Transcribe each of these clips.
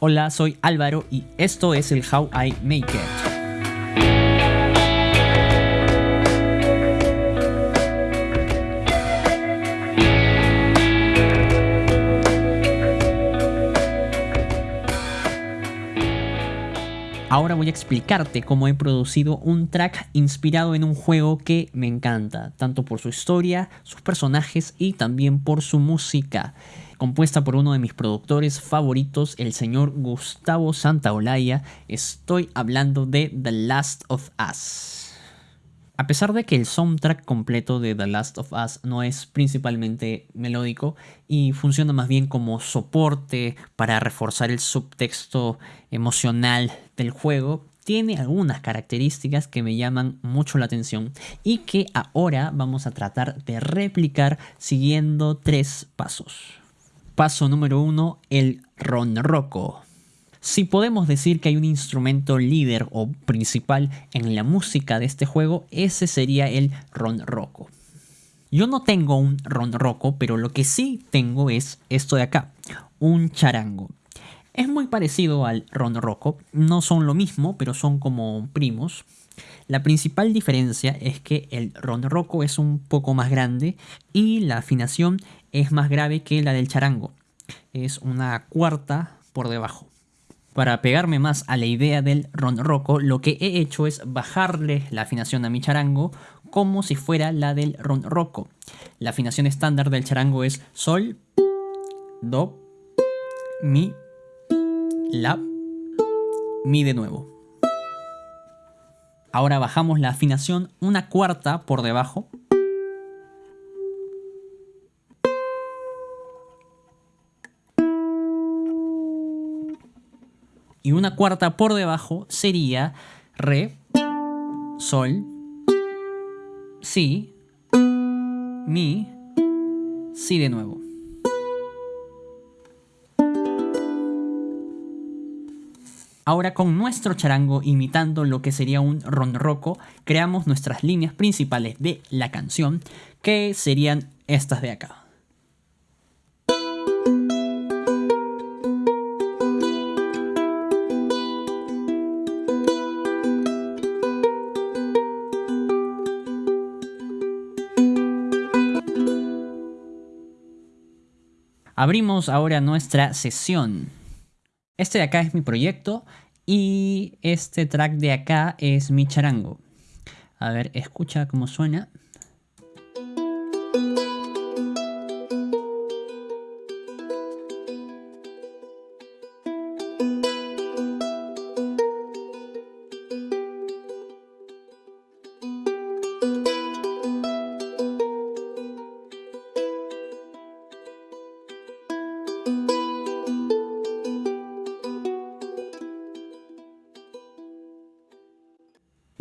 Hola, soy Álvaro y esto es el How I Make It. Ahora voy a explicarte cómo he producido un track inspirado en un juego que me encanta, tanto por su historia, sus personajes y también por su música compuesta por uno de mis productores favoritos, el señor Gustavo Santaolalla. Estoy hablando de The Last of Us. A pesar de que el soundtrack completo de The Last of Us no es principalmente melódico y funciona más bien como soporte para reforzar el subtexto emocional del juego, tiene algunas características que me llaman mucho la atención y que ahora vamos a tratar de replicar siguiendo tres pasos. Paso número uno, el ronroco. Si podemos decir que hay un instrumento líder o principal en la música de este juego, ese sería el ronroco. Yo no tengo un ronroco, pero lo que sí tengo es esto de acá, un charango. Es muy parecido al ronroco, no son lo mismo, pero son como primos. La principal diferencia es que el ronroco es un poco más grande y la afinación es más grave que la del charango. Es una cuarta por debajo. Para pegarme más a la idea del ronroco, lo que he hecho es bajarle la afinación a mi charango como si fuera la del ronroco. La afinación estándar del charango es sol, do, mi, la, mi de nuevo. Ahora bajamos la afinación una cuarta por debajo y una cuarta por debajo sería re, sol, si, mi, si de nuevo. Ahora con nuestro charango imitando lo que sería un ronroco, creamos nuestras líneas principales de la canción, que serían estas de acá. Abrimos ahora nuestra sesión. Este de acá es mi proyecto y este track de acá es mi charango. A ver, escucha cómo suena.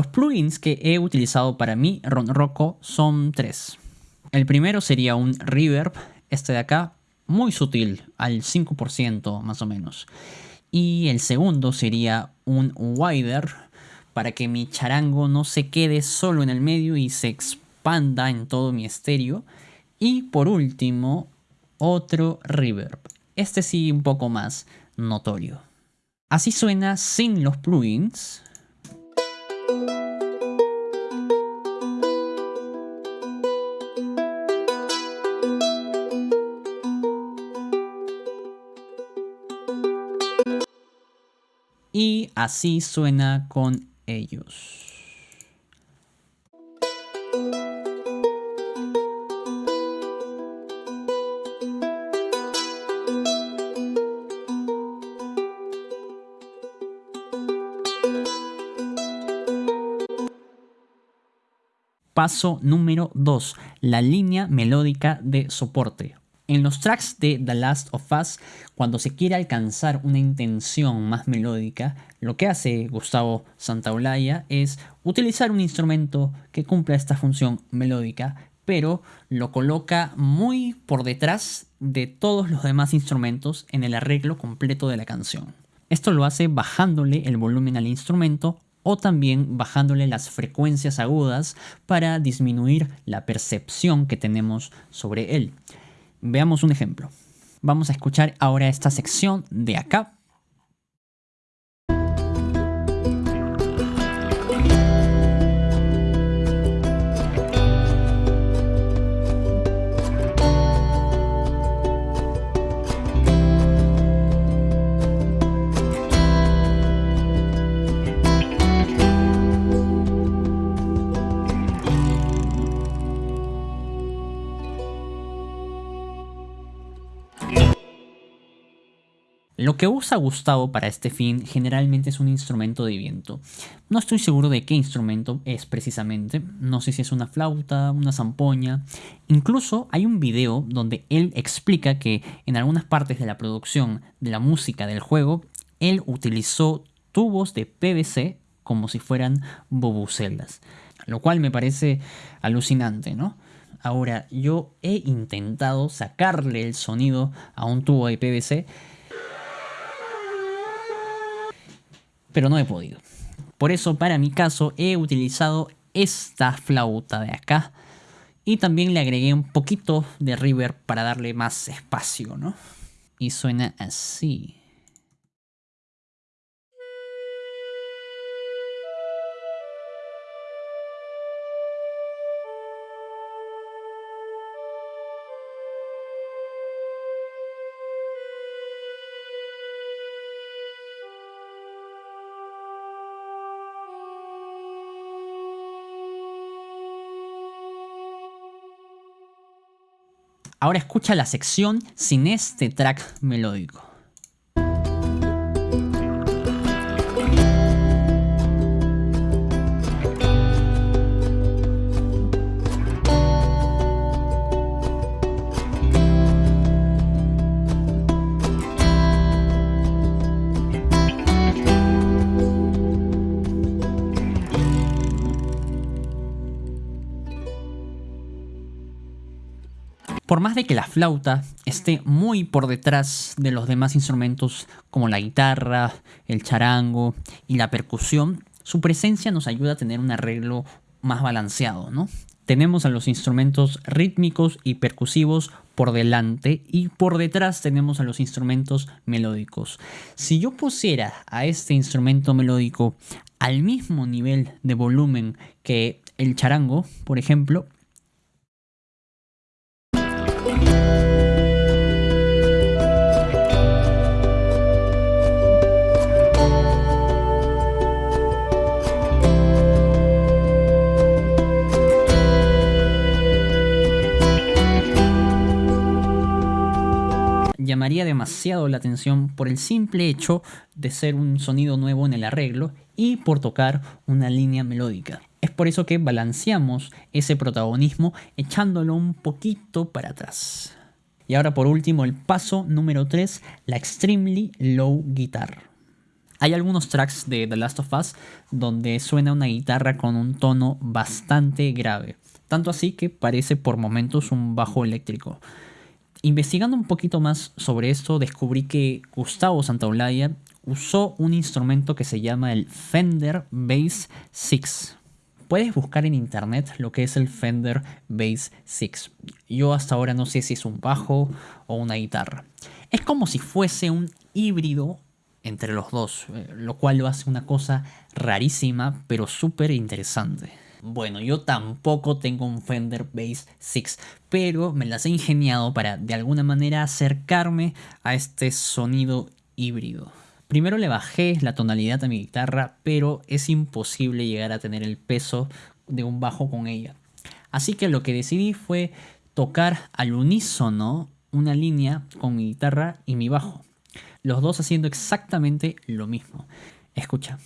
Los plugins que he utilizado para mi Ronroco son tres. El primero sería un reverb, este de acá, muy sutil, al 5% más o menos. Y el segundo sería un wider, para que mi charango no se quede solo en el medio y se expanda en todo mi estéreo. Y por último, otro reverb. Este sí un poco más notorio. Así suena sin los plugins. Así suena con ellos. Paso número 2. La línea melódica de soporte en los tracks de The Last of Us, cuando se quiere alcanzar una intención más melódica, lo que hace Gustavo Santaolalla es utilizar un instrumento que cumpla esta función melódica, pero lo coloca muy por detrás de todos los demás instrumentos en el arreglo completo de la canción. Esto lo hace bajándole el volumen al instrumento o también bajándole las frecuencias agudas para disminuir la percepción que tenemos sobre él. Veamos un ejemplo. Vamos a escuchar ahora esta sección de acá. Lo que usa Gustavo para este fin generalmente es un instrumento de viento. No estoy seguro de qué instrumento es precisamente, no sé si es una flauta, una zampoña. Incluso hay un video donde él explica que en algunas partes de la producción de la música del juego, él utilizó tubos de PVC como si fueran bobucelas, lo cual me parece alucinante, ¿no? Ahora, yo he intentado sacarle el sonido a un tubo de PVC pero no he podido. Por eso, para mi caso, he utilizado esta flauta de acá. Y también le agregué un poquito de reverb para darle más espacio, ¿no? Y suena así. Ahora escucha la sección sin este track melódico. Por más de que la flauta esté muy por detrás de los demás instrumentos como la guitarra, el charango y la percusión, su presencia nos ayuda a tener un arreglo más balanceado, ¿no? Tenemos a los instrumentos rítmicos y percusivos por delante y por detrás tenemos a los instrumentos melódicos. Si yo pusiera a este instrumento melódico al mismo nivel de volumen que el charango, por ejemplo, llamaría demasiado la atención por el simple hecho de ser un sonido nuevo en el arreglo y por tocar una línea melódica. Es por eso que balanceamos ese protagonismo echándolo un poquito para atrás. Y ahora por último el paso número 3, la Extremely Low Guitar. Hay algunos tracks de The Last of Us donde suena una guitarra con un tono bastante grave, tanto así que parece por momentos un bajo eléctrico. Investigando un poquito más sobre esto, descubrí que Gustavo Santaolalla usó un instrumento que se llama el Fender Bass 6. Puedes buscar en internet lo que es el Fender Bass 6. Yo hasta ahora no sé si es un bajo o una guitarra. Es como si fuese un híbrido entre los dos, eh, lo cual lo hace una cosa rarísima pero súper interesante. Bueno, yo tampoco tengo un Fender Bass 6, pero me las he ingeniado para de alguna manera acercarme a este sonido híbrido. Primero le bajé la tonalidad a mi guitarra, pero es imposible llegar a tener el peso de un bajo con ella. Así que lo que decidí fue tocar al unísono una línea con mi guitarra y mi bajo. Los dos haciendo exactamente lo mismo. Escucha.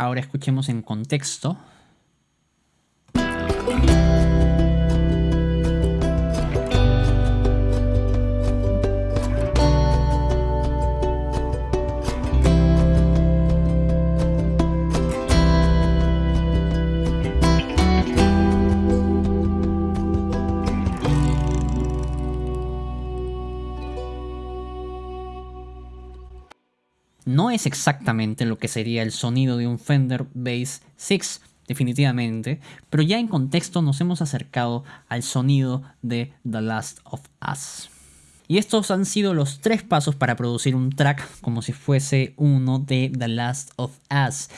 Ahora escuchemos en contexto no es exactamente lo que sería el sonido de un Fender Bass 6, definitivamente, pero ya en contexto nos hemos acercado al sonido de The Last of Us. Y estos han sido los tres pasos para producir un track como si fuese uno de The Last of Us.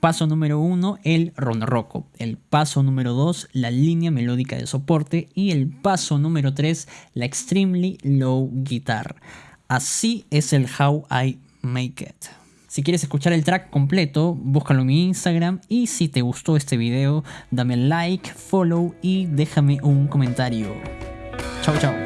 Paso número uno, el ronroco. El paso número dos, la línea melódica de soporte. Y el paso número tres, la extremely low guitar. Así es el How I Make It. Si quieres escuchar el track completo, búscalo en mi Instagram y si te gustó este video, dame like, follow y déjame un comentario. Chao, chao.